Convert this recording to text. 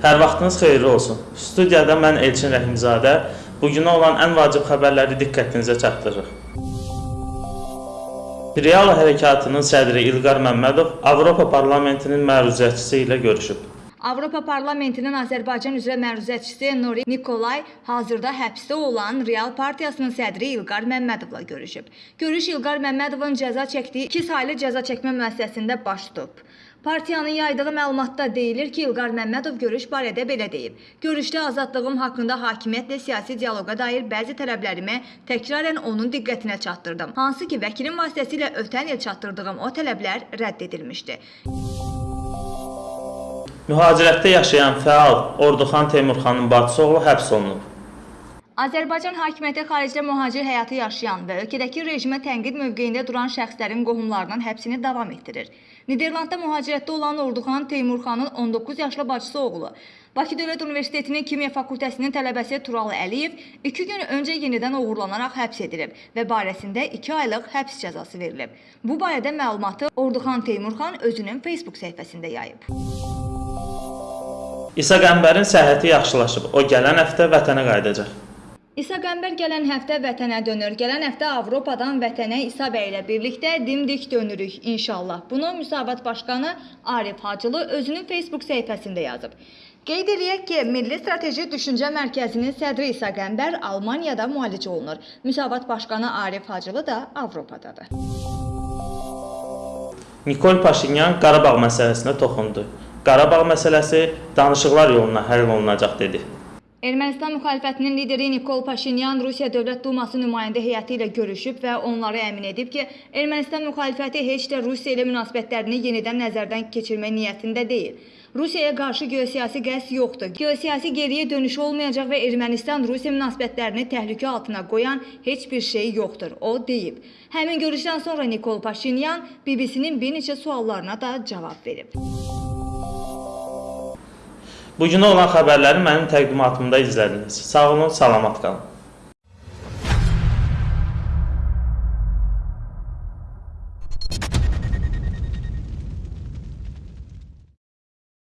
Hər vaxtınız xeyirli olsun. Studiyada mən Elçin Rəhimzadə bu günə olan ən vacib xəbərləri diqqətinizə çatdırırıq. Real hərəkatının sədri İlqar Məmmədov Avropa Parlamentinin məruzəçisi ilə görüşüb. Avropa Parlamentinin Azərbaycan üzrə məruzəçisi Nuri Nikolay hazırda həbsdə olan Real Partiyasının sədri İlqar Məmmədovla görüşüb. Görüş İlqar Məmmədovun cəza çəkdiyi 2 saylı cəza çəkmə müəssisəsində baş tutub. Partiyanın yaydığı məlumatda deyilir ki, İlqar Məmmədov görüş barədə belə deyib. Görüşdə azadlığım haqqında hakimiyyətlə siyasi dialoqa dair bəzi tələblərimi təkrarən onun diqqətinə çatdırdım. Hansı ki, vəkilin vasitəsilə ötən il çatdırdığım o tələblər rədd edilmişdi. Mühacirətdə yaşayan fəal Orduxan Teymurxanın bacısı oğlu həbs olunub. Azərbaycan hakimiyyəti xaricdə mühacir həyatı yaşayan və ölkədəki rejimə tənqid mövqeyində duran şəxslərin qohumlarının həbsini davam etdirir. Niderlandda mühacirətdə olan Orduxan Teymurxanın 19 yaşlı bacısı oğlu Bakı Dövlət Universitetinin Kimya fakültəsinin tələbəsi Tural Əliyev 2 gün öncə yenidən oğurlanaraq həbs edilib və barəsində 2 aylıq həbs cəzası verilib. Bu barədə məlumatı Orduxan Teymurxan özünün Facebook səhifəsində yayıb. İsa Qəmbərin səhhəti yaxşılaşıb. O gələn həftə vətənə qayıdacaq. İsa Qəmbər gələn həftə vətənə dönür. Gələn həftə Avropadan vətənə İsa bəy ilə birlikdə dimdik dönürük inşallah. Bunu Müsavat Başqanı Arif Hacılı özünün Facebook səhifəsində yazıb. Qeyd eləyək ki, Milli Strateji Düşüncə Mərkəzinin sədri İsa Qəmbər Almaniyada müalicə olunur. Müsavat Başqanı Arif Hacılı da Avropadadır. Nikol Paşinyan Qarabağ məsələsinə toxundu. Qarabağ məsələsi danışıqlar yoluna həll olunacaq dedi. Ermənistan müxalifətinin lideri Nikol Paşinyan Rusiya Dövlət Duması nümayəndə heyəti ilə görüşüb və onları əmin edib ki, Ermənistan müxalifəti heç də Rusiya ilə münasibətlərini yenidən nəzərdən keçirmək niyyətində deyil. Rusiyaya qarşı geosiyasi qəsd yoxdur. Geosiyasi geriyə dönüş olmayacaq və Ermənistan-Rusiya münasibətlərini təhlükə altına qoyan heç bir şey yoxdur, o deyib. Həmin görüşdən sonra Nikol Paşinyan BBC-nin bir neçə suallarına da cavab verib. Bu Bugünə olan xəbərləri mənim təqdimatımda izlədiniz. Sağ olun, salamat qalın. you